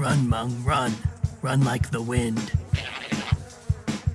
Run, Mung, run. Run like the wind.